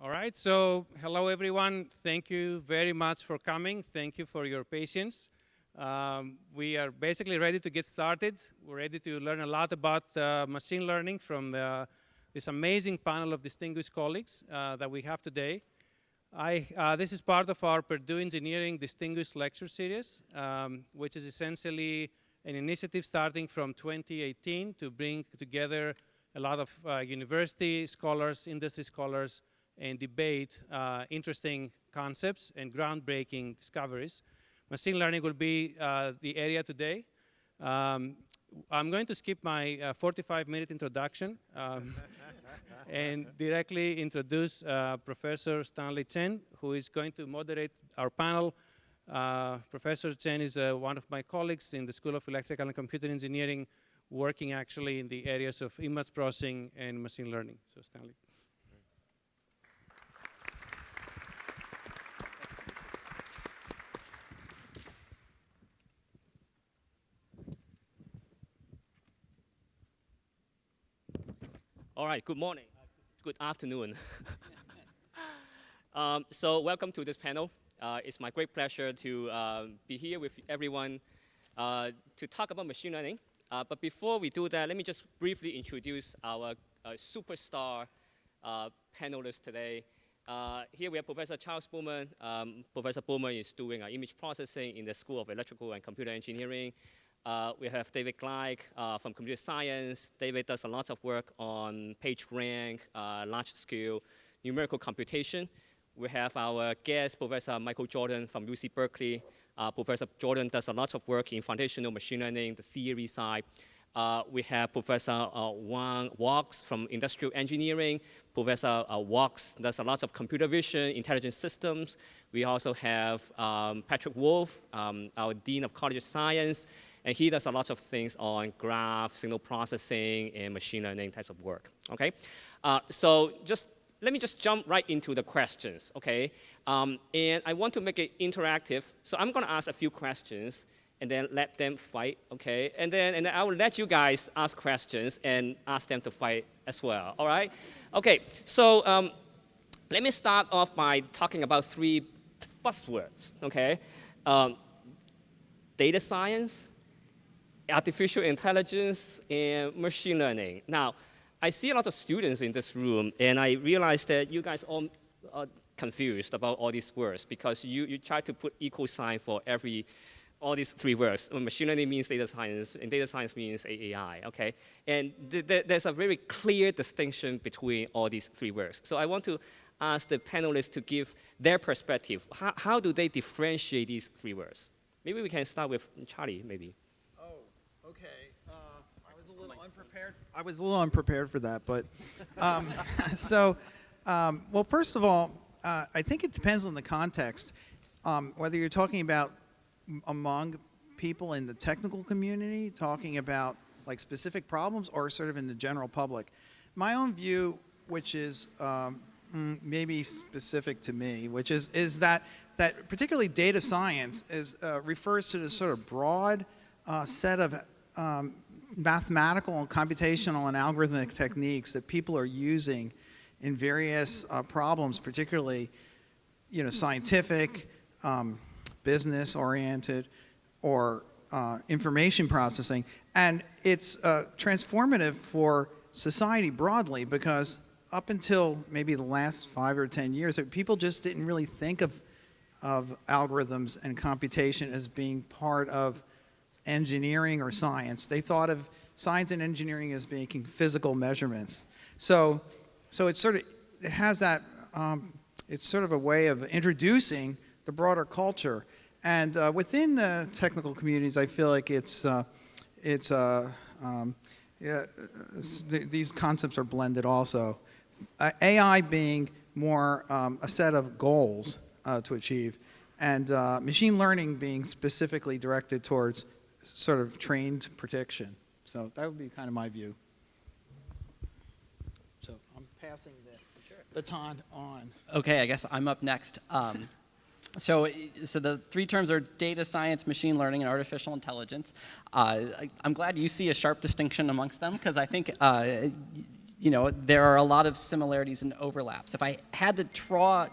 All right, so hello everyone. Thank you very much for coming. Thank you for your patience. Um, we are basically ready to get started. We're ready to learn a lot about uh, machine learning from the, this amazing panel of distinguished colleagues uh, that we have today. I, uh, this is part of our Purdue Engineering Distinguished Lecture Series, um, which is essentially an initiative starting from 2018 to bring together a lot of uh, university scholars, industry scholars, and debate uh, interesting concepts and groundbreaking discoveries. Machine learning will be uh, the area today. Um, I'm going to skip my 45-minute uh, introduction um, and directly introduce uh, Professor Stanley Chan, who is going to moderate our panel. Uh, Professor Chan is uh, one of my colleagues in the School of Electrical and Computer Engineering, working actually in the areas of image processing and machine learning. So Stanley. All right, good morning. Good afternoon. um, so welcome to this panel. Uh, it's my great pleasure to uh, be here with everyone uh, to talk about machine learning. Uh, but before we do that, let me just briefly introduce our uh, superstar uh, panelists today. here we have Professor Charles Bouman. Um, Professor Bouman is doing image processing in the School of Electrical and Computer Engineering. Uh, we have David Gleich uh, from computer science. David does a lot of work on PageRank, uh, large-scale numerical computation. We have our guest, Professor Michael Jordan from UC Berkeley. Uh, Professor Jordan does a lot of work in foundational machine learning, the theory side. Uh, we have Professor uh, Juan Wachs from industrial engineering. Professor uh, Wachs does a lot of computer vision, intelligent systems. We also have um, Patrick Wolfe, um, our Dean of College of Science. And he does a lot of things on graph, signal processing, and machine learning types of work, okay? Uh, so just let me just jump right into the questions, okay? Um, and I want to make it interactive, so I'm gonna ask a few questions and then let them fight, okay? And then, and I will let you guys ask questions and ask them to fight as well, all right? Okay, so um, let me start off by talking about three buzzwords, okay? Um, data science, artificial intelligence and machine learning. Now, I see a lot of students in this room, and I realize that you guys all are confused about all these words because you, you try to put equal sign for every, all these three words. Machine learning means data science, and data science means AI, okay? And th th there's a very clear distinction between all these three words. So I want to ask the panelists to give their perspective. How, how do they differentiate these three words? Maybe we can start with Charlie, maybe. Unprepared. I was a little unprepared for that, but um, so, um, well, first of all, uh, I think it depends on the context. Um, whether you're talking about among people in the technical community, talking about like specific problems, or sort of in the general public. My own view, which is um, mm, maybe specific to me, which is is that that particularly data science is uh, refers to this sort of broad uh, set of um, mathematical and computational and algorithmic techniques that people are using in various uh, problems, particularly you know, scientific, um, business oriented, or uh, information processing. And it's uh, transformative for society broadly because up until maybe the last five or 10 years, people just didn't really think of, of algorithms and computation as being part of engineering or science. They thought of science and engineering as making physical measurements. So, so it sort of it has that, um, it's sort of a way of introducing the broader culture. And uh, within the technical communities, I feel like it's, uh, it's uh, um, yeah, these concepts are blended also. AI being more um, a set of goals uh, to achieve, and uh, machine learning being specifically directed towards sort of trained prediction. So that would be kind of my view. So I'm passing the sure. baton on. Okay, I guess I'm up next. Um, so, so the three terms are data science, machine learning, and artificial intelligence. Uh, I, am glad you see a sharp distinction amongst them because I think uh, you know, there are a lot of similarities and overlaps. If I had to draw,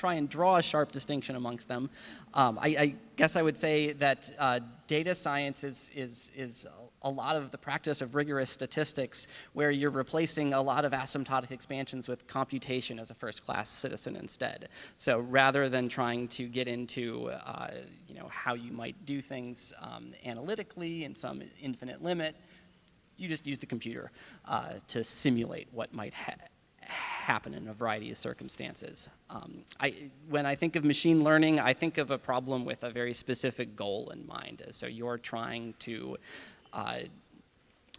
try and draw a sharp distinction amongst them, um, I, I, guess I would say that uh, data science is, is, is a lot of the practice of rigorous statistics where you're replacing a lot of asymptotic expansions with computation as a first-class citizen instead. So rather than trying to get into uh, you know, how you might do things um, analytically in some infinite limit, you just use the computer uh, to simulate what might ha happen in a variety of circumstances. Um, I, when I think of machine learning, I think of a problem with a very specific goal in mind. So you're trying to uh,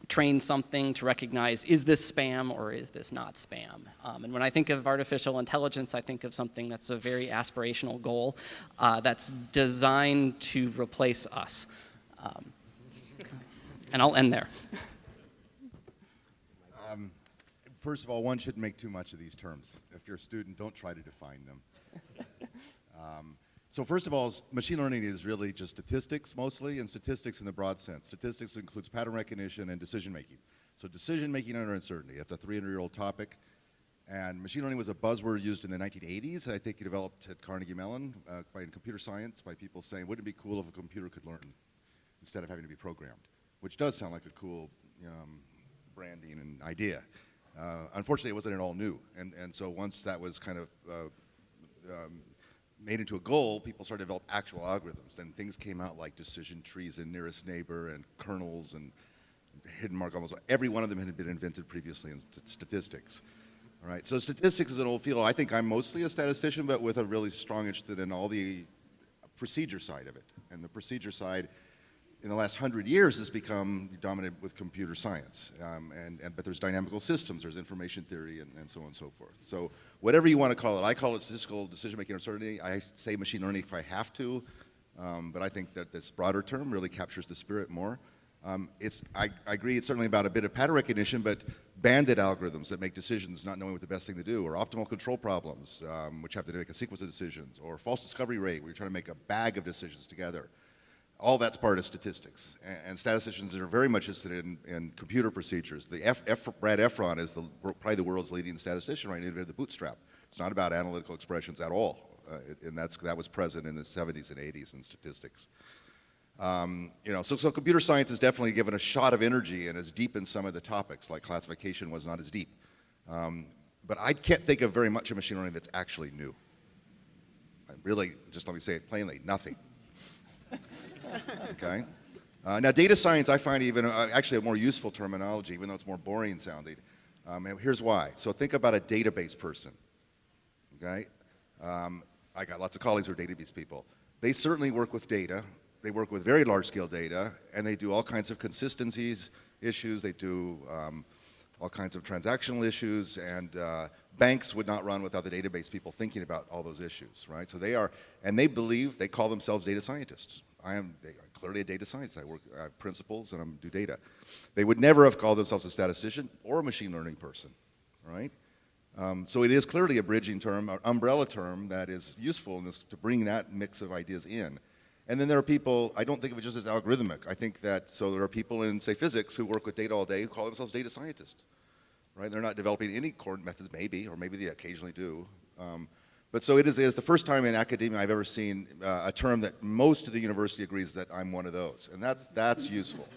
train something to recognize, is this spam or is this not spam? Um, and when I think of artificial intelligence, I think of something that's a very aspirational goal uh, that's designed to replace us. Um, and I'll end there. First of all, one shouldn't make too much of these terms. If you're a student, don't try to define them. um, so first of all, machine learning is really just statistics mostly, and statistics in the broad sense. Statistics includes pattern recognition and decision making. So decision making under uncertainty, that's a 300-year-old topic. And machine learning was a buzzword used in the 1980s. I think it developed at Carnegie Mellon uh, by in computer science by people saying, wouldn't it be cool if a computer could learn instead of having to be programmed? Which does sound like a cool um, branding and idea. Uh, unfortunately, it wasn't at all new. And, and so once that was kind of uh, um, made into a goal, people started to develop actual algorithms. Then things came out like decision trees and nearest neighbor and kernels and hidden mark almost every one of them had been invented previously in st statistics. All right, so statistics is an old field. I think I'm mostly a statistician, but with a really strong interest in all the procedure side of it. And the procedure side in the last hundred years has become dominated with computer science. Um, and, and, but there's dynamical systems, there's information theory, and, and, so on and so forth. So whatever you want to call it, I call it statistical decision-making uncertainty. I say machine learning if I have to, um, but I think that this broader term really captures the spirit more. Um, it's, I, I, agree it's certainly about a bit of pattern recognition, but bandit algorithms that make decisions not knowing what the best thing to do, or optimal control problems, um, which have to make a sequence of decisions, or false discovery rate, where you're trying to make a bag of decisions together all that's part of statistics. And, and statisticians are very much interested in, in computer procedures. The F, F, Brad Efron is the, probably the world's leading statistician right now, invented the bootstrap. It's not about analytical expressions at all. Uh, and that's, that was present in the 70s and 80s in statistics. Um, you know, so, so computer science is definitely given a shot of energy and is deep in some of the topics, like classification was not as deep. Um, but I can't think of very much of machine learning that's actually new. I really, just let me say it plainly, nothing okay? Uh, now, data science, I find even uh, actually a more useful terminology, even though it's more boring sounding. Um, and here's why. So think about a database person, okay? Um, I got lots of colleagues who are database people. They certainly work with data. They work with very large-scale data, and they do all kinds of consistencies issues. They do um, all kinds of transactional issues, and uh, banks would not run without the database people thinking about all those issues, right? So they are, and they believe, they call themselves data scientists. I am clearly a data scientist. I work, I have principles and I do data. They would never have called themselves a statistician or a machine learning person, right? Um, so it is clearly a bridging term, an umbrella term that is useful in this, to bring that mix of ideas in. And then there are people, I don't think of it just as algorithmic. I think that, so there are people in, say, physics who work with data all day who call themselves data scientists, right? They're not developing any core methods, maybe, or maybe they occasionally do. Um, but so it is, it is the first time in academia I've ever seen uh, a term that most of the university agrees that I'm one of those. And that's, that's useful.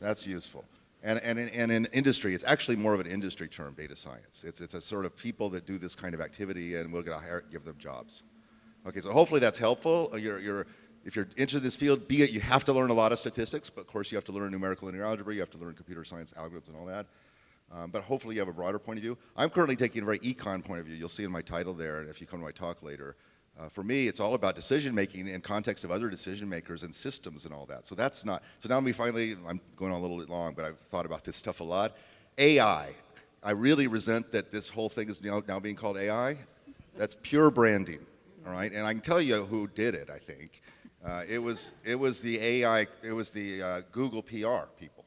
That's useful. And, and, in, and in industry, it's actually more of an industry term, data science. It's, it's a sort of people that do this kind of activity and we're going to give them jobs. Okay, so hopefully that's helpful. Uh, you're, you're, if you're into this field, be it you have to learn a lot of statistics, but of course you have to learn numerical linear algebra, you have to learn computer science algorithms and all that. Um, but hopefully you have a broader point of view. I'm currently taking a very econ point of view. You'll see in my title there, and if you come to my talk later. Uh, for me, it's all about decision making in context of other decision makers and systems and all that. So that's not, so now we finally, I'm going on a little bit long, but I've thought about this stuff a lot. AI. I really resent that this whole thing is now, now being called AI. That's pure branding, all right? And I can tell you who did it, I think. Uh, it, was, it was the AI, it was the uh, Google PR people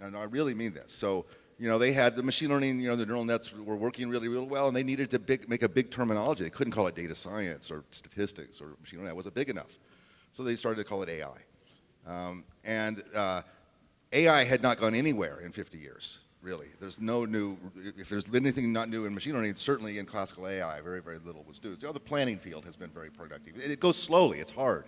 and I really mean this. So, you know, they had the machine learning, you know, the neural nets were working really, really well, and they needed to big, make a big terminology. They couldn't call it data science or statistics or machine learning. It wasn't big enough. So they started to call it AI. Um, and uh, AI had not gone anywhere in 50 years. really. There's no new, if there's anything not new in machine learning, certainly in classical AI, very, very little was new. You know, the planning field has been very productive. It, it goes slowly, it's hard.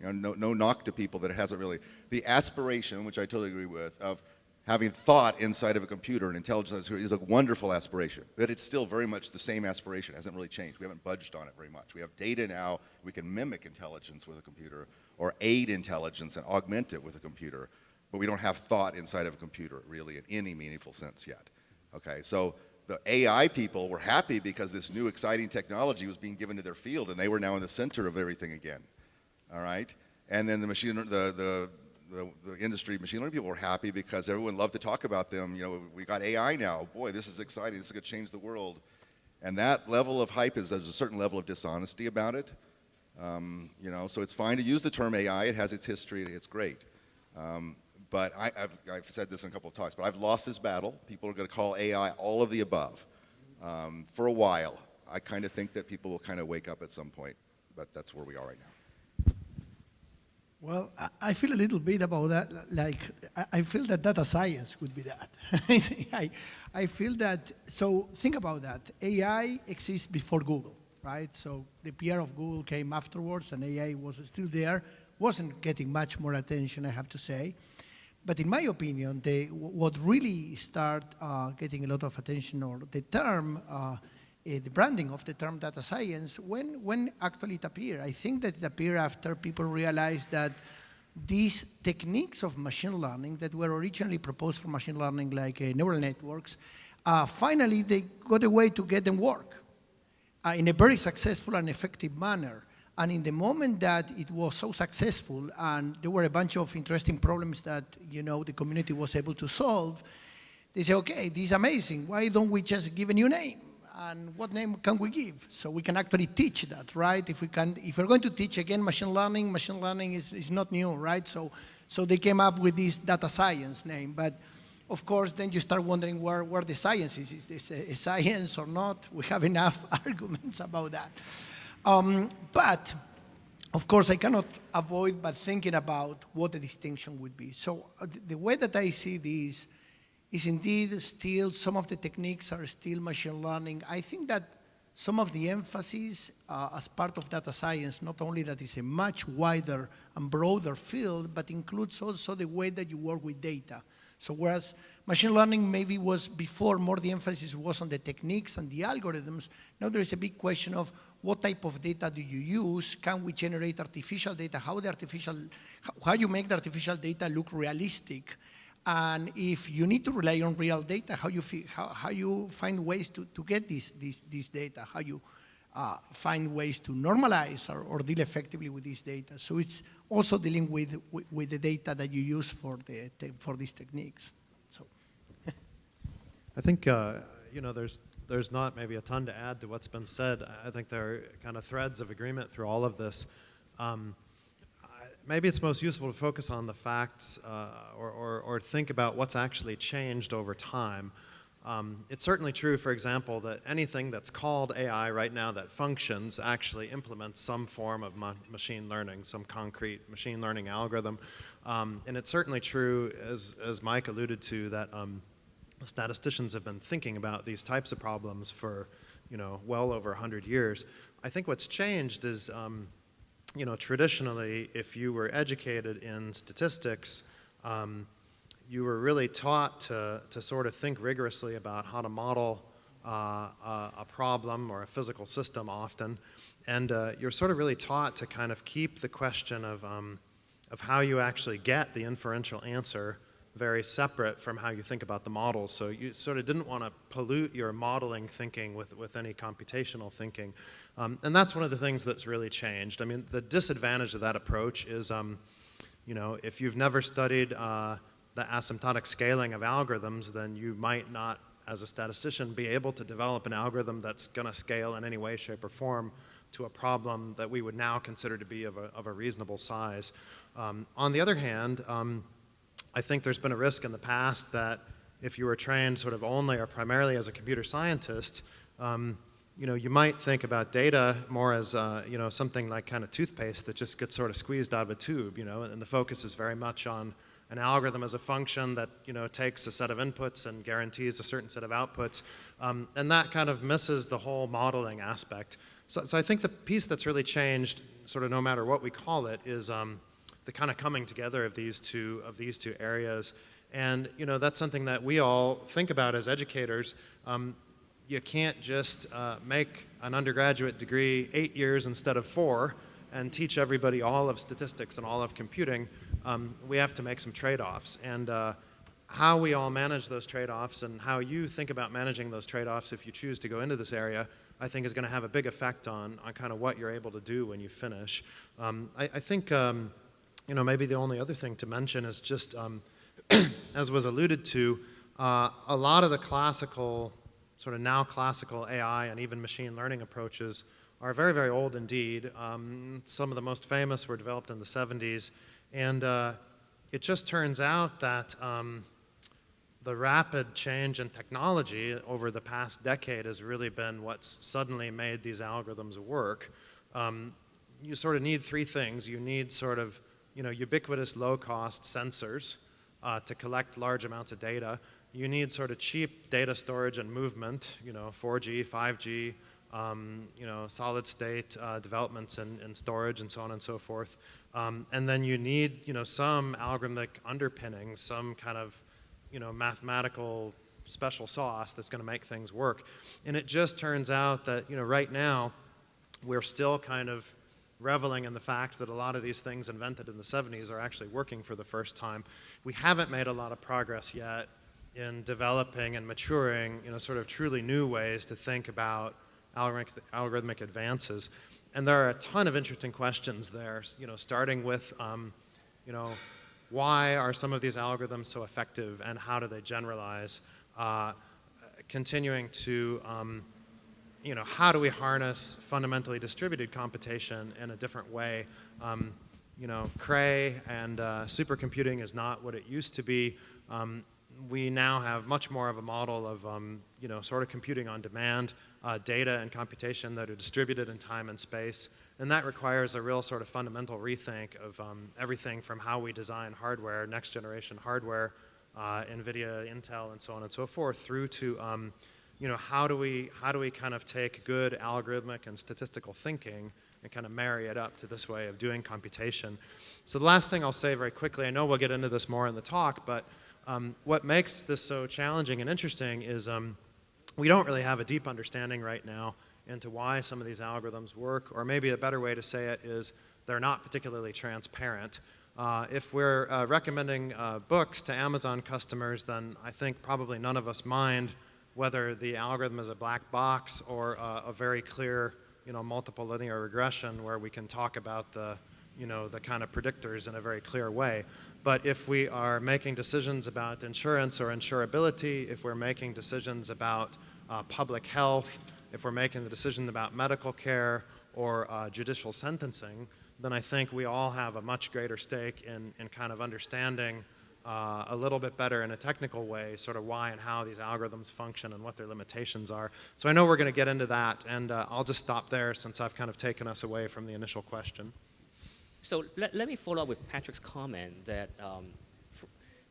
You know, no, no knock to people that it hasn't really. The aspiration, which I totally agree with, of having thought inside of a computer and intelligence is a wonderful aspiration, but it's still very much the same aspiration. It hasn't really changed. We haven't budged on it very much. We have data now. We can mimic intelligence with a computer or aid intelligence and augment it with a computer, but we don't have thought inside of a computer really in any meaningful sense yet. Okay, so the AI people were happy because this new exciting technology was being given to their field and they were now in the center of everything again. All right? And then the machine, the, the the, the industry machine learning people were happy because everyone loved to talk about them. You know, we got AI now. Boy, this is exciting. This is going to change the world. And that level of hype is there's a certain level of dishonesty about it. Um, you know, so it's fine to use the term AI. It has its history. It's great. Um, but I, have I've said this in a couple of talks, but I've lost this battle. People are going to call AI all of the above um, for a while. I kind of think that people will kind of wake up at some point, but that's where we are right now. Well, I feel a little bit about that. Like, I feel that data science could be that. I, I feel that, so think about that. AI exists before Google, right? So the PR of Google came afterwards and AI was still there, wasn't getting much more attention, I have to say. But in my opinion, the, what really started uh, getting a lot of attention, or the term uh, the branding of the term data science, when, when actually it appeared? I think that it appeared after people realized that these techniques of machine learning that were originally proposed for machine learning, like uh, neural networks, uh, finally they got a way to get them work uh, in a very successful and effective manner. And in the moment that it was so successful and there were a bunch of interesting problems that you know the community was able to solve, they say, okay, this is amazing. Why don't we just give a new name? And what name can we give? So we can actually teach that, right? If we can, if we're going to teach again machine learning, machine learning is, is not new, right? So, so they came up with this data science name, but of course, then you start wondering where, where the science is. Is this a, a science or not? We have enough arguments about that. Um, but, of course, I cannot avoid but thinking about what the distinction would be. So uh, the way that I see this is indeed still, some of the techniques are still machine learning. I think that some of the emphasis uh, as part of data science, not only that is a much wider and broader field, but includes also the way that you work with data. So whereas machine learning maybe was before more the emphasis was on the techniques and the algorithms, now there is a big question of what type of data do you use? Can we generate artificial data? How the artificial, how you make the artificial data look realistic? And if you need to rely on real data, how you, how, how you find ways to, to get this, this, this data, how you uh, find ways to normalize or, or, deal effectively with this data. So it's also dealing with, with, with the data that you use for, the, for these techniques. So. I think, uh, you know, there's, there's not maybe a ton to add to what's been said. I think there are kind of threads of agreement through all of this. Um, maybe it's most useful to focus on the facts uh, or, or, or, think about what's actually changed over time. Um, it's certainly true, for example, that anything that's called AI right now that functions actually implements some form of ma machine learning, some concrete machine learning algorithm. Um, and it's certainly true, as, as Mike alluded to, that um, statisticians have been thinking about these types of problems for you know, well over 100 years. I think what's changed is um, you know, traditionally, if you were educated in statistics, um, you were really taught to, to sort of think rigorously about how to model uh, a, a, problem or a physical system often. And uh, you're sort of really taught to kind of keep the question of, um, of how you actually get the inferential answer very separate from how you think about the model. So you sort of didn't want to pollute your modeling thinking with, with any computational thinking. Um, and that's one of the things that's really changed. I mean, the disadvantage of that approach is, um, you know, if you've never studied uh, the asymptotic scaling of algorithms, then you might not, as a statistician, be able to develop an algorithm that's going to scale in any way, shape, or form to a problem that we would now consider to be of a, of a reasonable size. Um, on the other hand, um, I think there's been a risk in the past that if you were trained sort of only or primarily as a computer scientist, um, you know, you might think about data more as, uh, you know, something like kind of toothpaste that just gets sort of squeezed out of a tube, you know, and the focus is very much on an algorithm as a function that you know takes a set of inputs and guarantees a certain set of outputs, um, and that kind of misses the whole modeling aspect. So, so I think the piece that's really changed, sort of no matter what we call it, is um, the kind of coming together of these two of these two areas. And you know that's something that we all think about as educators. Um, you can't just uh, make an undergraduate degree eight years instead of four and teach everybody all of statistics and all of computing. Um, we have to make some trade-offs. And uh, how we all manage those trade-offs and how you think about managing those trade-offs if you choose to go into this area, I think is going to have a big effect on, on kind of what you're able to do when you finish. Um, I, I, think, um, you know, maybe the only other thing to mention is just, um, as was alluded to, uh, a lot of the classical sort of now classical AI and even machine learning approaches are very, very old indeed. Um, some of the most famous were developed in the 70s. And uh, it just turns out that um, the rapid change in technology over the past decade has really been what's suddenly made these algorithms work. Um, you sort of need three things. You need sort of you know, ubiquitous low-cost sensors uh, to collect large amounts of data you need sort of cheap data storage and movement, you know, 4G, 5G, um, you know, solid state uh, developments and, and, storage and so on and so forth. Um, and then you need, you know, some algorithmic underpinning, some kind of, you know, mathematical special sauce that's going to make things work. And it just turns out that, you know, right now we're still kind of reveling in the fact that a lot of these things invented in the 70s are actually working for the first time. We haven't made a lot of progress yet in developing and maturing, you know, sort of truly new ways to think about algorithmic, algorithmic advances. And there are a ton of interesting questions there, you know, starting with, um, you know, why are some of these algorithms so effective and how do they generalize? Uh, continuing to, um, you know, how do we harness fundamentally distributed computation in a different way? Um, you know, Cray and uh, supercomputing is not what it used to be. Um, we now have much more of a model of, um, you know, sort of computing on demand, uh, data and computation that are distributed in time and space. And that requires a real sort of fundamental rethink of um, everything from how we design hardware, next generation hardware, uh, NVIDIA, Intel, and so on and so forth, through to, um, you know, how do we, how do we kind of take good algorithmic and statistical thinking and kind of marry it up to this way of doing computation. So the last thing I'll say very quickly, I know we'll get into this more in the talk, but um, what makes this so challenging and interesting is um, we don't really have a deep understanding right now into why some of these algorithms work, or maybe a better way to say it is they're not particularly transparent. Uh, if we're uh, recommending uh, books to Amazon customers, then I think probably none of us mind whether the algorithm is a black box or uh, a very clear, you know, multiple linear regression where we can talk about the, you know, the kind of predictors in a very clear way. But if we are making decisions about insurance or insurability, if we're making decisions about uh, public health, if we're making the decision about medical care or uh, judicial sentencing, then I think we all have a much greater stake in, in kind of understanding uh, a little bit better in a technical way, sort of why and how these algorithms function and what their limitations are. So I know we're going to get into that, and uh, I'll just stop there since I've kind of taken us away from the initial question. So let, let me follow up with Patrick's comment that, um,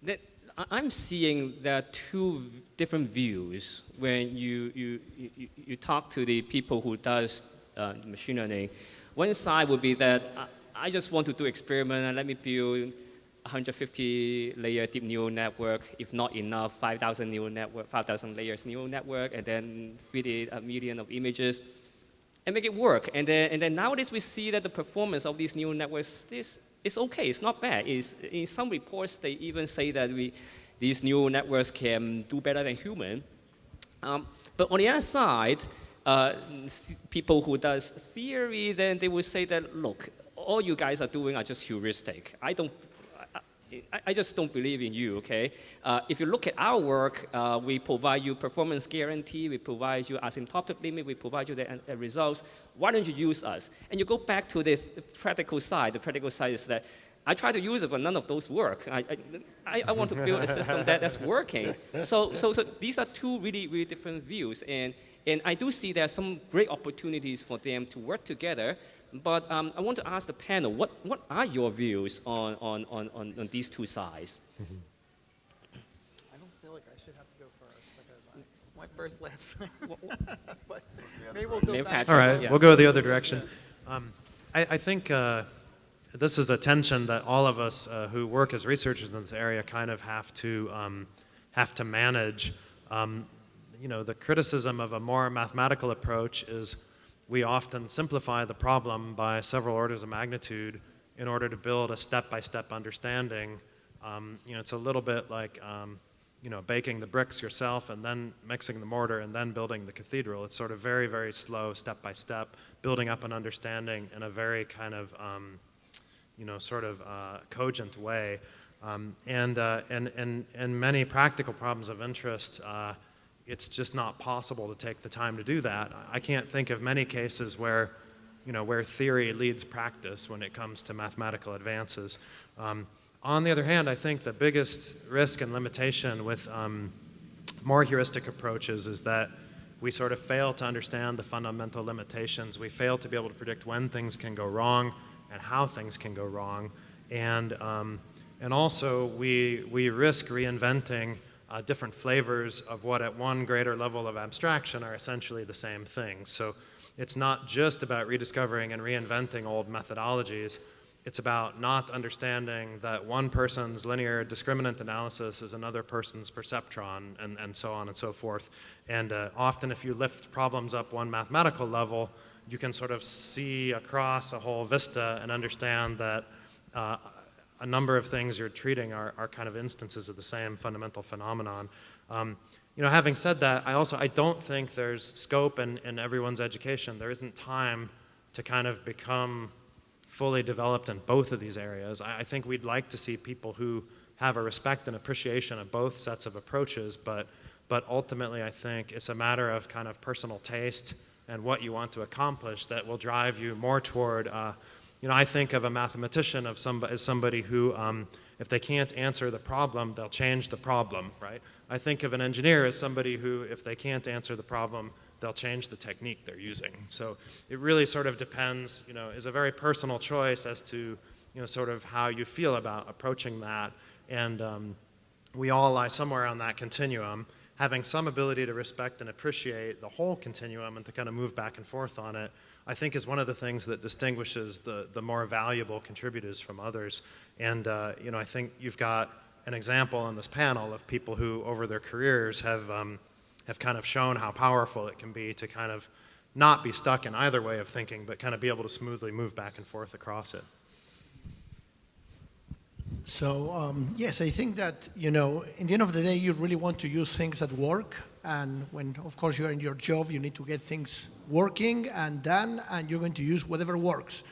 that I'm seeing there are two different views when you, you, you, you talk to the people who does uh, machine learning. One side would be that I, I just want to do experiment and let me build 150 layer deep neural network, if not enough, 5,000 neural network, 5,000 layers neural network, and then feed it a million of images and make it work. And then, and then nowadays we see that the performance of these neural networks is, is okay, it's not bad. It's, in some reports, they even say that we, these neural networks can do better than human. Um, but on the other side, uh, people who does theory, then they will say that, look, all you guys are doing are just heuristic. I don't I, just don't believe in you, okay? Uh, if you look at our work, uh, we provide you performance guarantee, we provide you asymptotic limit, we provide you the, uh, results. Why don't you use us? And you go back to the practical side. The practical side is that I try to use it, but none of those work. I, I, I want to build a system that, that's working. So, so, so these are two really, really different views. And, and I do see there are some great opportunities for them to work together But um, I want to ask the panel, what, what are your views on, on, on, on, on these two sides? I don't feel like I should have to go first because I went first last time. But maybe we'll go Maybe back. All right, yeah. we'll go the other direction. Um, I, I think uh, this is a tension that all of us uh, who work as researchers in this area kind of have to um, have to manage. Um, you know, the criticism of a more mathematical approach is we often simplify the problem by several orders of magnitude in order to build a step-by-step understanding. Um, you know, it's a little bit like um, you know, baking the bricks yourself and then mixing the mortar and then building the cathedral. It's sort of very, very slow, step by step, building up an understanding in a very kind of, um, you know, sort of uh, cogent way. Um, and, uh, and, and, and many practical problems of interest, uh, it's just not possible to take the time to do that. I can't think of many cases where, you know, where theory leads practice when it comes to mathematical advances. Um, on the other hand, I think the biggest risk and limitation with um, more heuristic approaches is that we sort of fail to understand the fundamental limitations. We fail to be able to predict when things can go wrong and how things can go wrong. And, um, and also, we, we risk reinventing uh, different flavors of what at one greater level of abstraction are essentially the same thing. So it's not just about rediscovering and reinventing old methodologies, it's about not understanding that one person's linear discriminant analysis is another person's perceptron, and, and so on and so forth. And uh, often, if you lift problems up one mathematical level, you can sort of see across a whole vista and understand that uh, a number of things you're treating are, are kind of instances of the same fundamental phenomenon. Um, you know, having said that, I also I don't think there's scope in, in everyone's education. There isn't time to kind of become fully developed in both of these areas. I, I think we'd like to see people who have a respect and appreciation of both sets of approaches, but, but ultimately I think it's a matter of kind of personal taste and what you want to accomplish that will drive you more toward, uh, you know, I think of a mathematician of somebody, as somebody who, um, if they can't answer the problem, they'll change the problem, right? I think of an engineer as somebody who, if they can't answer the problem, they'll change the technique they're using. So it really sort of depends, you know, is a very personal choice as to, you know, sort of how you feel about approaching that. And um, we all lie somewhere on that continuum. Having some ability to respect and appreciate the whole continuum and to kind of move back and forth on it, I think is one of the things that distinguishes the, the more valuable contributors from others. And, uh, you know, I think you've got an example on this panel of people who, over their careers, have um, have kind of shown how powerful it can be to kind of not be stuck in either way of thinking, but kind of be able to smoothly move back and forth across it. So um, yes, I think that you know, in the end of the day, you really want to use things that work, and when, of course, you're in your job, you need to get things working and done, and you're going to use whatever works.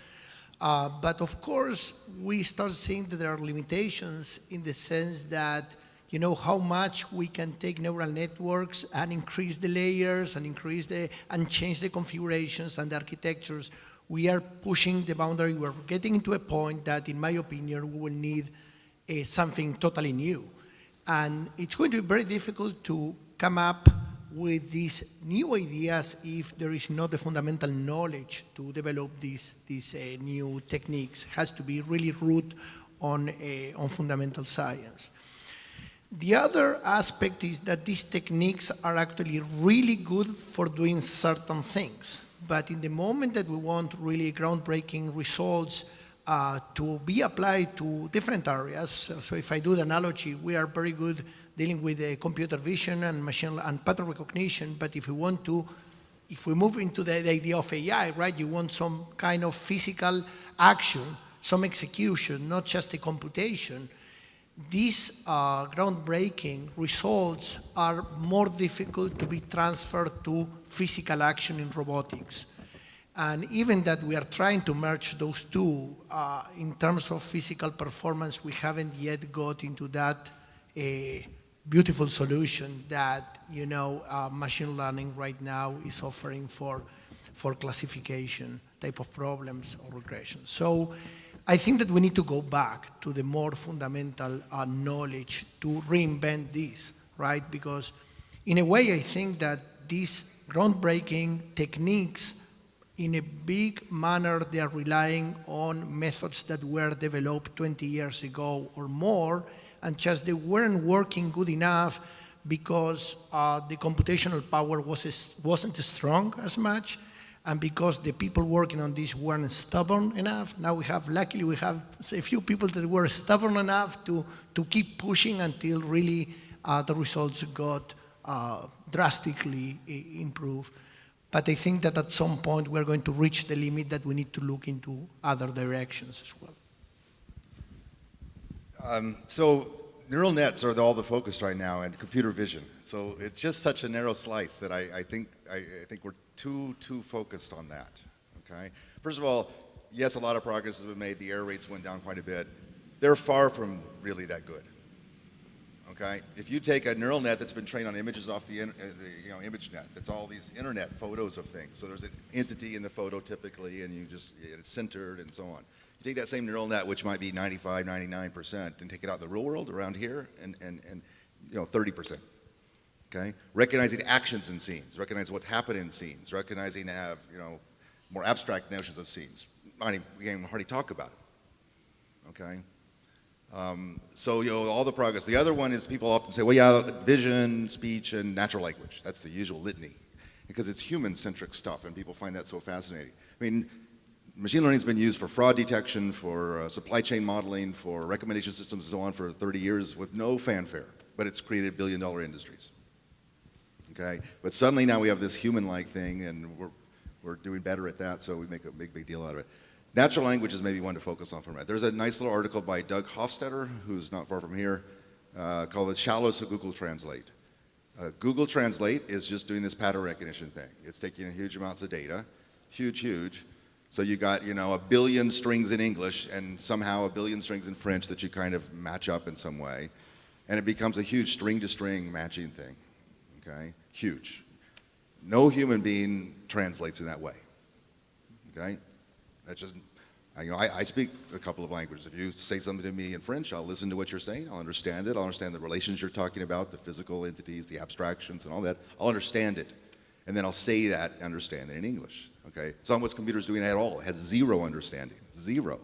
Uh, but of course, we start seeing that there are limitations in the sense that you know how much we can take neural networks and increase the layers and increase the and change the configurations and the architectures. We are pushing the boundary. We're getting into a point that in my opinion we will need uh, something totally new. And it's going to be very difficult to come up with these new ideas if there is not the fundamental knowledge to develop these these uh, new techniques has to be really root on uh, on fundamental science the other aspect is that these techniques are actually really good for doing certain things. But in the moment that we want really groundbreaking results uh, to be applied to different areas, so, if I do the analogy, we are very good dealing with uh, computer vision and machine and pattern recognition, but if we want to, if we move into the, the idea of AI, right, you want some kind of physical action, some execution, not just a computation, these uh, groundbreaking results are more difficult to be transferred to physical action in robotics. And even that we are trying to merge those two, uh, in terms of physical performance, we haven't yet got into that uh, beautiful solution that, you know, uh, machine learning right now is offering for, for classification type of problems or regression. So I think that we need to go back to the more fundamental uh, knowledge to reinvent this, right? Because in a way, I think that these groundbreaking techniques in a big manner, they are relying on methods that were developed 20 years ago or more, and just they weren't working good enough because uh, the computational power was, wasn't strong as much, and because the people working on this weren't stubborn enough. Now we have, luckily we have a few people that were stubborn enough to, to keep pushing until really uh, the results got uh, drastically improved. But I think that at some point we're going to reach the limit that we need to look into other directions as well. Um, so neural nets are all the focus right now and computer vision. So it's just such a narrow slice that I, I think I, I, think we're too too focused on that. Okay. First of all, yes, a lot of progress has been made. The error rates went down quite a bit. They're far from really that good. Okay. If you take a neural net that's been trained on images off the, uh, the you know ImageNet, that's all these internet photos of things. So there's an entity in the photo typically, and you just it's centered and so on. You take that same neural net, which might be 95, 99%, and take it out in the real world around here, and, and, and you know, 30%. Okay? Recognizing actions in scenes, recognizing what's happened in scenes, recognizing, uh, you know, more abstract notions of scenes. I mean, we can hardly talk about it. Okay? Um, so, you know, all the progress. The other one is people often say, well, yeah, vision, speech, and natural language. That's the usual litany. Because it's human-centric stuff, and people find that so fascinating. I mean, machine learning has been used for fraud detection, for uh, supply chain modeling, for recommendation systems and so on for 30 years with no fanfare, but it's created billion dollar industries. Okay, but suddenly now we have this human-like thing and we're, we're doing better at that, so we make a big, big deal out of it. Natural language is maybe one to focus on for a minute. There's a nice little article by Doug Hofstadter, who's not far from here, uh, called The Shallows of Google Translate. Uh, Google Translate is just doing this pattern recognition thing. It's taking in huge amounts of data, huge, huge, so you got, you know, a billion strings in English and somehow a billion strings in French that you kind of match up in some way. And it becomes a huge string to string matching thing, okay? Huge. No human being translates in that way, okay? That's just, you know, I, I, speak a couple of languages. If you say something to me in French, I'll listen to what you're saying. I'll understand it. I'll understand the relations you're talking about, the physical entities, the abstractions and all that. I'll understand it. And then I'll say that understanding in English. Okay, it's not what computer's doing at all. It has zero understanding, zero.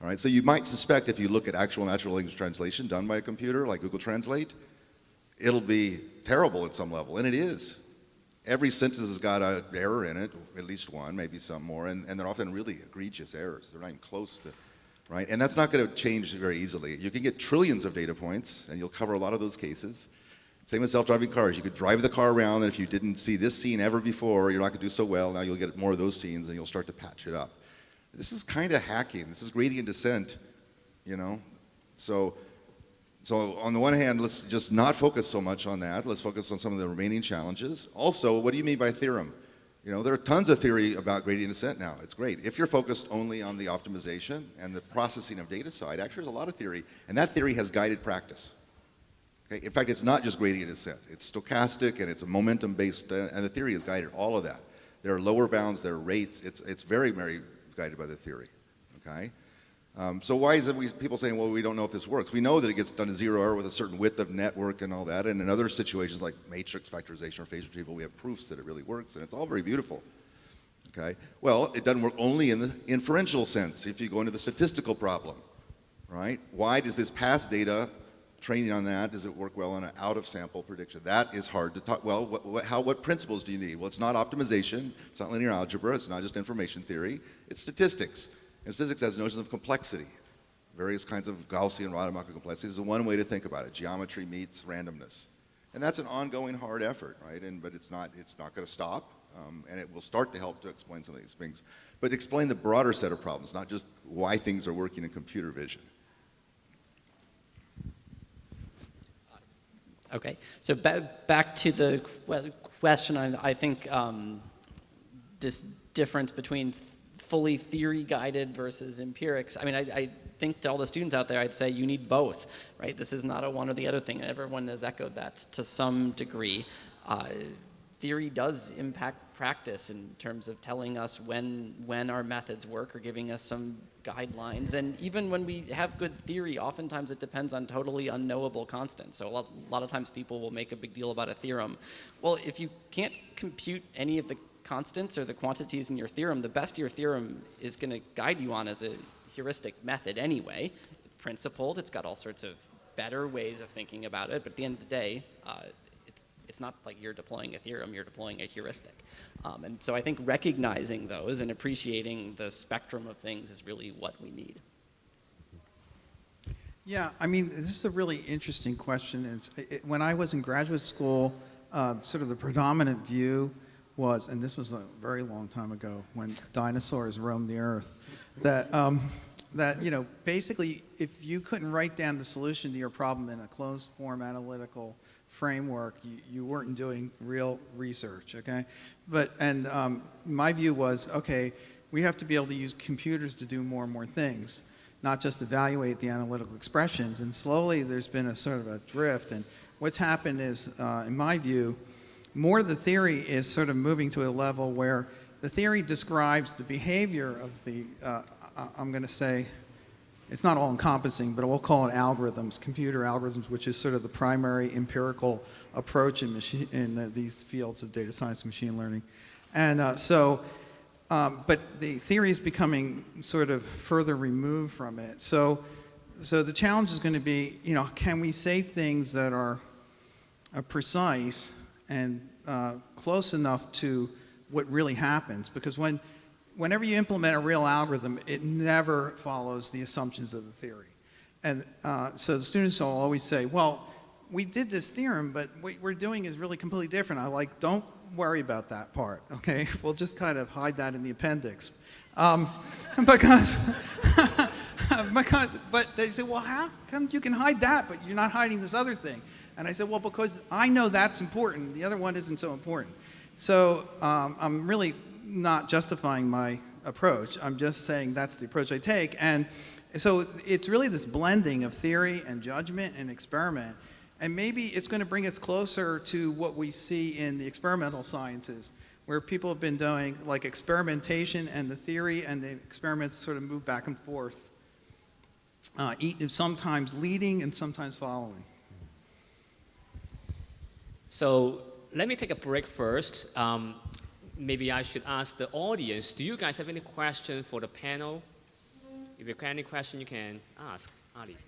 All right, so you might suspect if you look at actual natural language translation done by a computer like Google Translate, it'll be terrible at some level, and it is. Every sentence has got an error in it, at least one, maybe some more, and, and they're often really egregious errors. They're not even close to, right? And that's not going to change very easily. You can get trillions of data points, and you'll cover a lot of those cases. Same with self-driving cars. You could drive the car around, and if you didn't see this scene ever before, you're not going to do so well. Now you'll get more of those scenes, and you'll start to patch it up. This is kind of hacking. This is gradient descent, you know. So, so on the one hand, let's just not focus so much on that. Let's focus on some of the remaining challenges. Also, what do you mean by theorem? You know, there are tons of theory about gradient descent now. It's great. If you're focused only on the optimization and the processing of data side, actually there's a lot of theory, and that theory has guided practice. Okay? In fact, it's not just gradient descent. It's stochastic and it's a momentum-based, uh, and the theory has guided all of that. There are lower bounds, there are rates. It's, it's very, very guided by the theory. Okay? Um, so why is it we, people saying, well, we don't know if this works? We know that it gets done to zero error with a certain width of network and all that, and in other situations like matrix factorization or phase retrieval, we have proofs that it really works, and it's all very beautiful. Okay? Well, it doesn't work only in the inferential sense if you go into the statistical problem, right? Why does this past data training on that, does it work well on an out-of-sample prediction? That is hard to talk, well, what, what, how, what principles do you need? Well, it's not optimization, it's not linear algebra, it's not just information theory, it's statistics. And statistics has notions of complexity. Various kinds of Gaussian Rademacher complexities is one way to think about it. Geometry meets randomness. And that's an ongoing hard effort, right? And, but it's not, it's not going to stop, um, and it will start to help to explain some of these things. But explain the broader set of problems, not just why things are working in computer vision. Okay, so ba back to the question, I, I think um, this difference between fully theory-guided versus empirics, I mean, I, I, think to all the students out there, I'd say you need both, right? This is not a one or the other thing, and everyone has echoed that to some degree. Uh, theory does impact practice in terms of telling us when, when our methods work or giving us some guidelines. And even when we have good theory, oftentimes it depends on totally unknowable constants. So a lot, a lot of times people will make a big deal about a theorem. Well, if you can't compute any of the constants or the quantities in your theorem, the best your theorem is going to guide you on as a heuristic method anyway. Principled, it's got all sorts of better ways of thinking about it, but at the end of the day, uh, it's, not like you're deploying a theorem, you're deploying a heuristic. Um, and so I think recognizing those and appreciating the spectrum of things is really what we need. Yeah, I mean, this is a really interesting question. It, when I was in graduate school, uh, sort of the predominant view was, and this was a very long time ago when dinosaurs roamed the earth, that, um, that you know, basically, if you couldn't write down the solution to your problem in a closed form analytical framework, you, you weren't doing real research, okay? But, and um, my view was, okay, we have to be able to use computers to do more and more things not just evaluate the analytical expressions. And slowly there's been a sort of a drift. And what's happened is, uh, in my view, more of the theory is sort of moving to a level where the theory describes the behavior of the, uh, I'm going to say, it's not all encompassing, but we'll call it algorithms, computer algorithms, which is sort of the primary empirical approach in, in uh, these fields of data science and machine learning. And uh, so um, but the theory is becoming sort of further removed from it. So, so the challenge is going to be, you know, can we say things that are uh, precise and uh, close enough to what really happens? Because when, whenever you implement a real algorithm, it never follows the assumptions of the theory. And uh, so the students will always say, well, we did this theorem, but what we're doing is really completely different. I like, don't worry about that part, okay? We'll just kind of hide that in the appendix. Um, because, because, but they say, well, how come you can hide that, but you're not hiding this other thing? And I said, well, because I know that's important. The other one isn't so important. So um, I'm really not justifying my approach. I'm just saying that's the approach I take. And so it's really this blending of theory and judgment and experiment and maybe it's going to bring us closer to what we see in the experimental sciences, where people have been doing like experimentation and the theory and the experiments sort of move back and forth, uh, sometimes leading and sometimes following. So let me take a break first. Um, maybe I should ask the audience, do you guys have any questions for the panel? If you have any question, you can ask. Ali.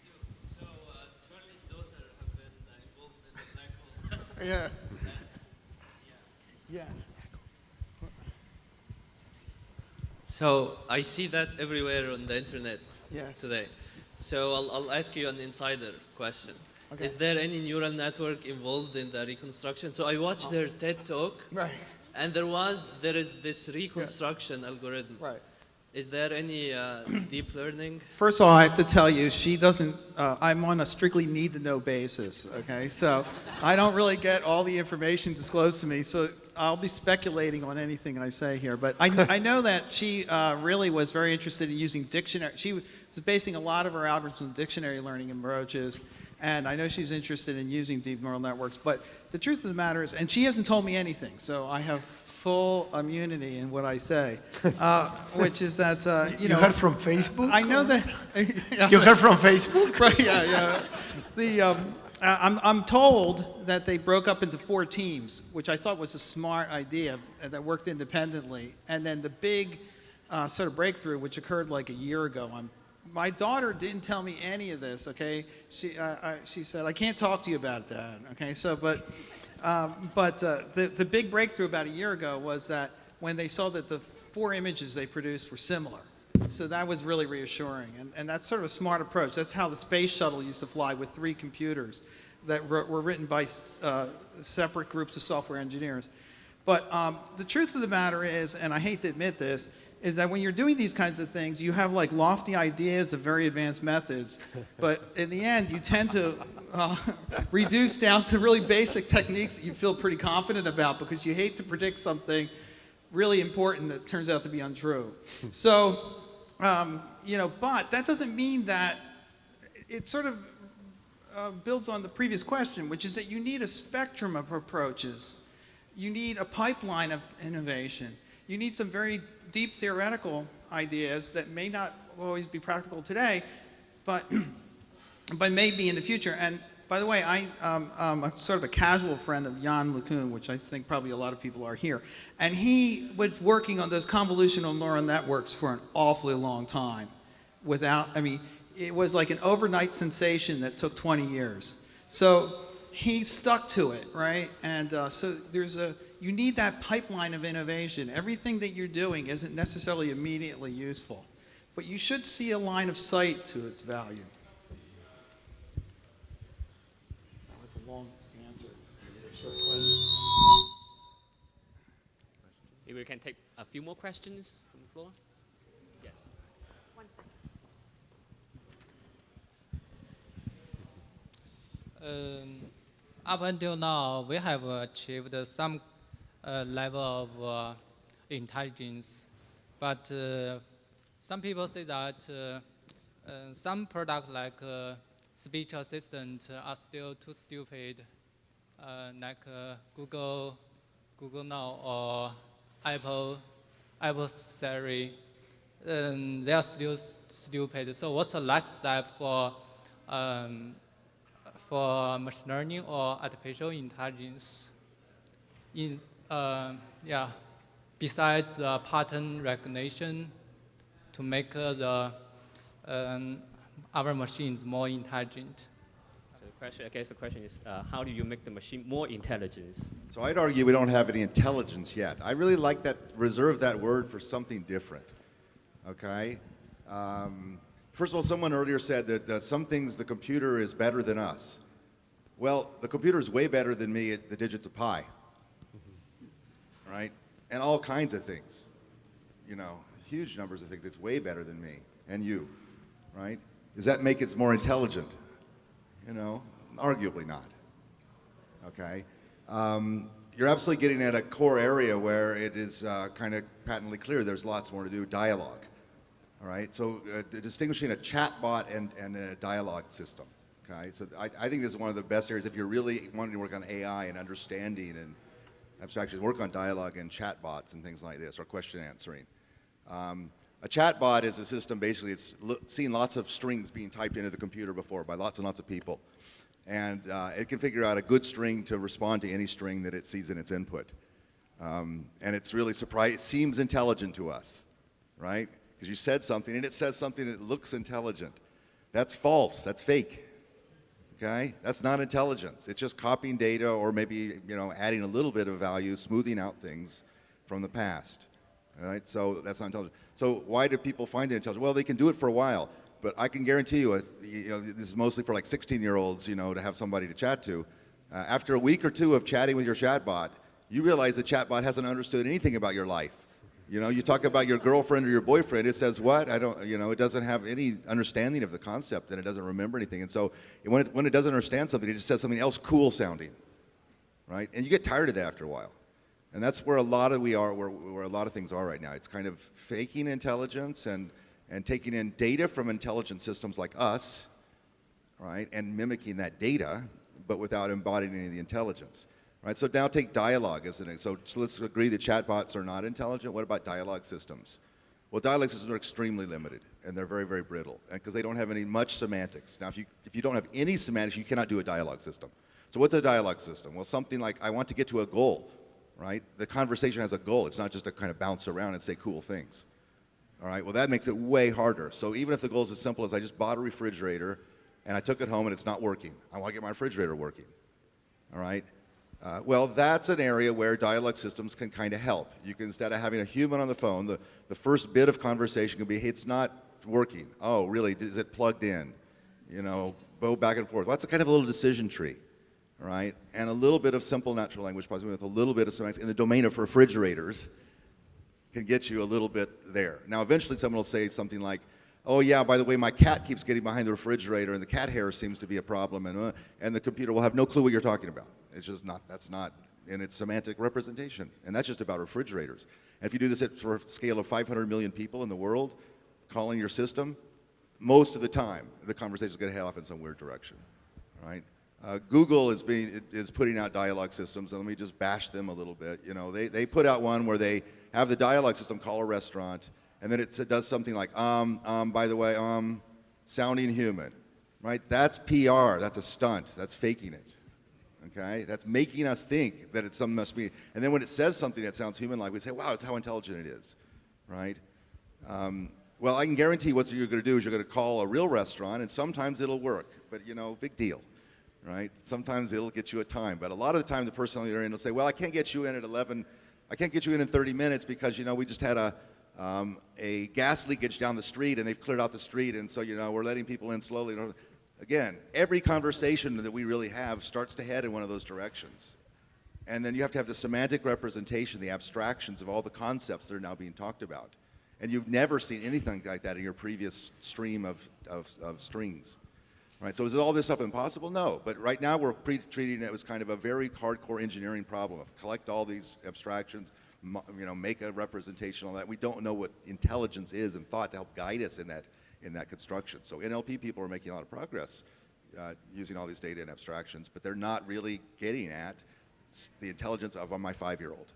Yes. Yeah. So I see that everywhere on the internet yes. today. So I'll, I'll ask you an insider question. Okay. Is there any neural network involved in the reconstruction? So I watched their oh. TED talk, right. And there was there is this reconstruction yeah. algorithm. Right. Is there any uh, deep learning? First of all, I have to tell you, she doesn't, uh, I'm on a strictly need to know basis, okay? So I don't really get all the information disclosed to me, so I'll be speculating on anything I say here. But I, I know that she uh, really was very interested in using dictionary. She was basing a lot of her algorithms on dictionary learning approaches. And I know she's interested in using deep neural networks. But the truth of the matter is, and she hasn't told me anything, so I have full immunity in what I say, uh, which is that, uh, you, you know. heard from Facebook? I know that. you heard from Facebook? right, yeah, yeah. The, um, I'm, I'm told that they broke up into four teams, which I thought was a smart idea that worked independently. And then the big uh, sort of breakthrough, which occurred like a year ago, I'm my daughter didn't tell me any of this, okay? She, uh, I, she said, I can't talk to you about that, okay? So, but um, but uh, the, the big breakthrough about a year ago was that when they saw that the four images they produced were similar. So that was really reassuring. And, and that's sort of a smart approach. That's how the space shuttle used to fly with three computers that were, written by uh, separate groups of software engineers. But um, the truth of the matter is, and I hate to admit this, is that when you're doing these kinds of things, you have like lofty ideas of very advanced methods, but in the end, you tend to uh, reduce down to really basic techniques that you feel pretty confident about because you hate to predict something really important that turns out to be untrue. So, um, you know, but that doesn't mean that it sort of uh, builds on the previous question, which is that you need a spectrum of approaches. You need a pipeline of innovation. You need some very deep theoretical ideas that may not always be practical today, but but maybe in the future. And By the way, I, um, um, I'm sort of a casual friend of Yann LeCun, which I think probably a lot of people are here. And he was working on those convolutional neural networks for an awfully long time without, I mean, it was like an overnight sensation that took 20 years. So he stuck to it, right? And uh, so there's a, you need that pipeline of innovation. Everything that you're doing isn't necessarily immediately useful, but you should see a line of sight to its value. That was a long answer. Short question. Maybe we can take a few more questions from the floor. Yes. Um, up until now, we have achieved some level of uh, intelligence, but uh, some people say that uh, uh, some products like uh, speech assistant are still too stupid, uh, like uh, Google, Google Now or Apple, Apple Siri. Um, they are still stupid. So what's the next step for um, for machine learning or artificial intelligence. In, uh, yeah, besides the pattern recognition to make uh, the um, our machines more intelligent. So the question, I guess the question is, uh, how do you make the machine more intelligent? So I'd argue we don't have any intelligence yet. I really like that, reserve that word for something different. Okay? Um, first of all, someone earlier said that uh, some things the computer is better than us. Well, the computer is way better than me at the digits of pi. Right? And all kinds of things. You know, huge numbers of things. It's way better than me and you. Right? Does that make it more intelligent? You know, arguably not okay? Um, you're absolutely getting at a core area where it is uh, kind of patently clear there's lots more to do, dialogue, all right? So uh, distinguishing a chatbot and, and a dialogue system, okay? So I, I think this is one of the best areas if you're really wanting to work on AI and understanding and abstraction, work on dialogue and chatbots and things like this, or question answering. Um, a chatbot is a system, basically, it's seen lots of strings being typed into the computer before by lots and lots of people. And uh, it can figure out a good string to respond to any string that it sees in its input. Um, and it's really surprising, it seems intelligent to us, right? Because you said something and it says something that looks intelligent. That's false, that's fake. Okay? That's not intelligence. It's just copying data or maybe, you know, adding a little bit of value, smoothing out things from the past. All right? So that's not intelligent. So why do people find it intelligent? Well, they can do it for a while, but I can guarantee you, you know, this is mostly for like 16-year-olds, you know, to have somebody to chat to. Uh, after a week or two of chatting with your chatbot, you realize the chatbot hasn't understood anything about your life. You know, you talk about your girlfriend or your boyfriend, it says what? I don't, you know, it doesn't have any understanding of the concept and it doesn't remember anything. And so when it, when it doesn't understand something, it just says something else cool sounding, right? And you get tired of that after a while. And that's where a lot of we are, where, where a lot of things are right now. It's kind of faking intelligence and, and taking in data from intelligent systems like us, right, and mimicking that data, but without embodying any of the intelligence. Right, so now take dialogue an so so let's agree that chatbots are not intelligent. What about dialogue systems? Well, dialogue systems are extremely limited, and they're very, very brittle, because they don't have any much semantics. Now, if you if you don't have any semantics, you cannot do a dialogue system. So, what's a dialogue system? Well, something like I want to get to a goal, right? The conversation has a goal. It's not just to kind of bounce around and say cool things. All right. Well, that makes it way harder. So even if the goal is as simple as I just bought a refrigerator and I took it home and it's not working, I want to get my refrigerator working. All right. Uh, well, that's an area where dialogue systems can kind of help. You can, instead of having a human on the phone, the, the first bit of conversation can be, hey, it's not working. Oh, really? Is it plugged in? You know, go back and forth. Well, that's a kind of a little decision tree, right? And a little bit of simple natural language processing with a little bit of semantics in the domain of refrigerators can get you a little bit there. Now, eventually someone will say something like, oh yeah, by the way, my cat keeps getting behind the refrigerator and the cat hair seems to be a problem and, uh, and the computer will have no clue what you're talking about. It's just not, that's not in its semantic representation. And that's just about refrigerators. And if you do this at for a scale of 500 million people in the world, calling your system, most of the time, the conversation is going to head off in some weird direction, right? Uh, Google is being is putting out dialogue systems, and let me just bash them a little bit. You know, they they put out one where they have the dialogue system call a restaurant, and then it does something like um um by the way um sounding human, right? That's PR. That's a stunt. That's faking it. Okay? That's making us think that it's some must be. And then when it says something that sounds human-like, we say, wow, it's how intelligent it is, right? Um, well, I can guarantee what you're going to do is you're going to call a real restaurant, and sometimes it'll work. But, you know, big deal, right? Sometimes it'll get you a time. But a lot of the time, the person on the other end will say, well, I can't get you in at 11. I can't get you in in 30 minutes because, you know, we just had a, um, a gas leakage down the street, and they've cleared out the street, and so, you know, we're letting people in slowly. Again, every conversation that we really have starts to head in one of those directions. And then you have to have the semantic representation, the abstractions of all the concepts that are now being talked about. And you've never seen anything like that in your previous stream of, of, of strings. Right, so is all this stuff impossible? No, but right now we're treating it as kind of a very hardcore engineering problem of collect all these abstractions, you know, make a representation on that. We don't know what intelligence is and thought to help guide us in that, in that construction. So NLP people are making a lot of progress uh, using all these data and abstractions, but they're not really getting at the intelligence of my five-year-old.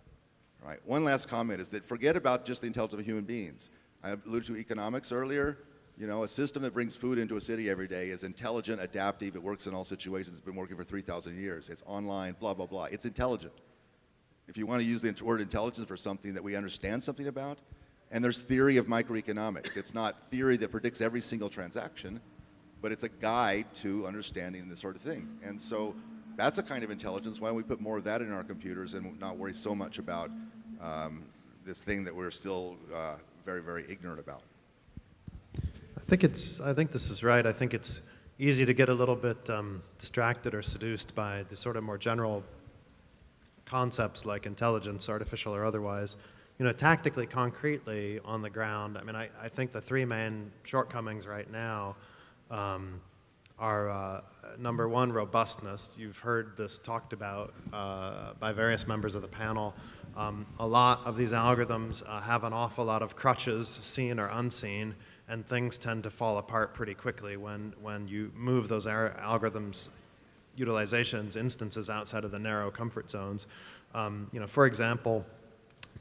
Right. One last comment is that forget about just the intelligence of human beings. I alluded to economics earlier. You know, a system that brings food into a city every day is intelligent, adaptive, it works in all situations, it's been working for 3,000 years, it's online, blah, blah, blah. It's intelligent. If you want to use the word intelligence for something that we understand something about, and there's theory of microeconomics. It's not theory that predicts every single transaction, but it's a guide to understanding this sort of thing. And so that's a kind of intelligence. Why don't we put more of that in our computers and not worry so much about um, this thing that we're still uh, very, very ignorant about? I think it's. I think this is right. I think it's easy to get a little bit um, distracted or seduced by the sort of more general concepts like intelligence, artificial or otherwise. You know, tactically, concretely on the ground. I mean, I, I think the three main shortcomings right now. Um, are uh, number one, robustness. You've heard this talked about uh, by various members of the panel. Um, a lot of these algorithms uh, have an awful lot of crutches, seen or unseen, and things tend to fall apart pretty quickly when, when you move those algorithms utilizations, instances outside of the narrow comfort zones. Um, you know, for example,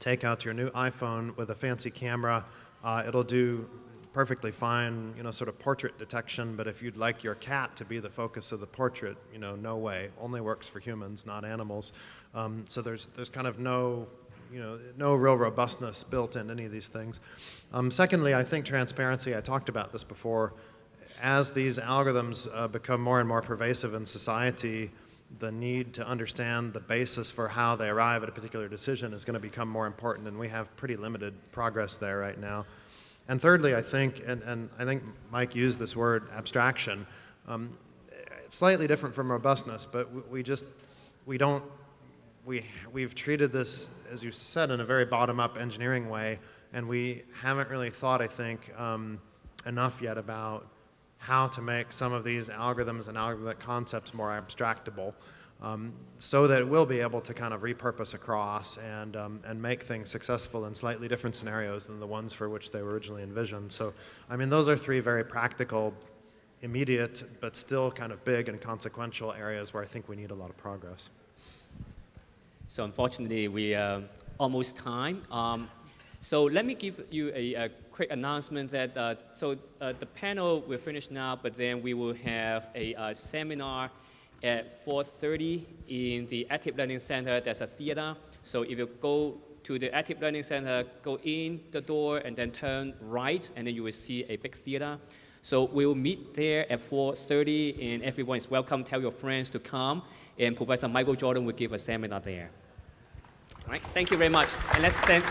take out your new iPhone with a fancy camera. Uh, it'll do perfectly fine, you know, sort of portrait detection, but if you'd like your cat to be the focus of the portrait, you know, no way. Only works for humans, not animals. Um, so there's, there's kind of no, you know, no real robustness built in any of these things. Um, secondly, I think transparency, I talked about this before, as these algorithms uh, become more and more pervasive in society, the need to understand the basis for how they arrive at a particular decision is going to become more important, and we have pretty limited progress there right now. And thirdly, I think, and, and I think Mike used this word abstraction, um, it's slightly different from robustness, but we, we just, we don't, we, we've treated this, as you said, in a very bottom-up engineering way, and we haven't really thought, I think, um, enough yet about how to make some of these algorithms and algorithmic concepts more abstractable um, so that we'll be able to kind of repurpose across and, um, and make things successful in slightly different scenarios than the ones for which they were originally envisioned. So, I mean, those are three very practical, immediate, but still kind of big and consequential areas where I think we need a lot of progress. So unfortunately, we are almost time. Um, so let me give you a, a quick announcement that, uh, so uh, the panel will finish now, but then we will have a, a seminar at 4.30 in the Active Learning Center. There's a theater. So if you go to the Active Learning Center, go in the door and then turn right, and then you will see a big theater. So we'll meet there at 4.30, and everyone is welcome. Tell your friends to come, and Professor Michael Jordan will give a seminar there. All right, thank you very much. And let's thank